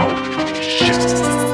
Oh, shit.